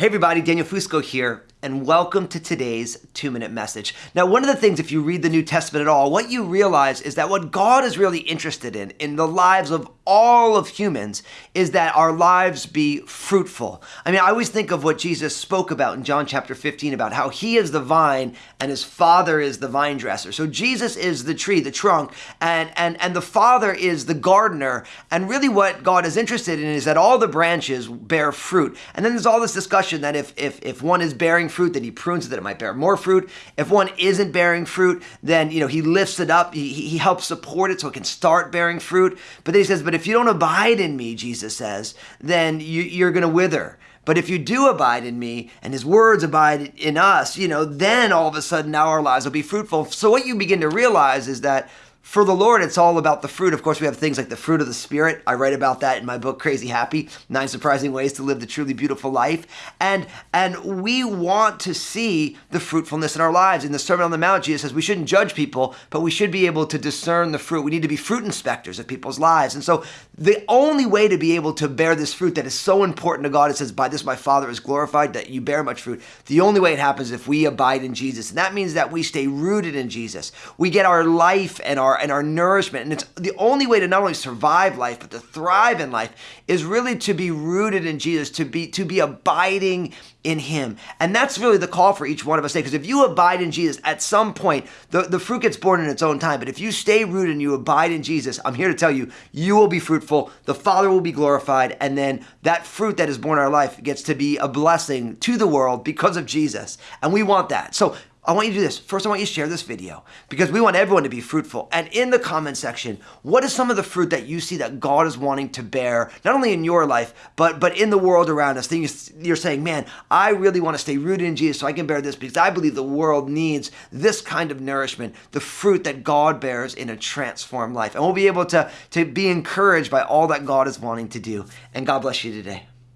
Hey everybody, Daniel Fusco here, and welcome to today's two minute message. Now, one of the things, if you read the New Testament at all, what you realize is that what God is really interested in, in the lives of all of humans, is that our lives be fruitful. I mean, I always think of what Jesus spoke about in John chapter 15 about how he is the vine and his father is the vine dresser. So Jesus is the tree, the trunk, and, and, and the father is the gardener. And really, what God is interested in is that all the branches bear fruit. And then there's all this discussion that if, if, if one is bearing fruit, then he prunes it that it might bear more fruit. If one isn't bearing fruit, then you know he lifts it up. He, he helps support it so it can start bearing fruit. But then he says, but if you don't abide in me, Jesus says, then you, you're going to wither. But if you do abide in me and his words abide in us, you know, then all of a sudden now our lives will be fruitful. So what you begin to realize is that for the Lord, it's all about the fruit. Of course, we have things like the fruit of the Spirit. I write about that in my book, Crazy Happy Nine Surprising Ways to Live the Truly Beautiful Life. And, and we want to see the fruitfulness in our lives. In the Sermon on the Mount, Jesus says we shouldn't judge people, but we should be able to discern the fruit. We need to be fruit inspectors of people's lives. And so, the only way to be able to bear this fruit that is so important to God, it says, By this my Father is glorified, that you bear much fruit. The only way it happens is if we abide in Jesus. And that means that we stay rooted in Jesus. We get our life and our our and our nourishment. And it's the only way to not only survive life, but to thrive in life is really to be rooted in Jesus, to be to be abiding in him. And that's really the call for each one of us today. Because if you abide in Jesus, at some point, the, the fruit gets borne in its own time. But if you stay rooted and you abide in Jesus, I'm here to tell you, you will be fruitful, the Father will be glorified, and then that fruit that is borne in our life gets to be a blessing to the world because of Jesus. And we want that. So I want you to do this. First, I want you to share this video because we want everyone to be fruitful. And in the comment section, what is some of the fruit that you see that God is wanting to bear, not only in your life, but but in the world around us? Then you're saying, man, I really want to stay rooted in Jesus so I can bear this because I believe the world needs this kind of nourishment, the fruit that God bears in a transformed life. And we'll be able to, to be encouraged by all that God is wanting to do. And God bless you today.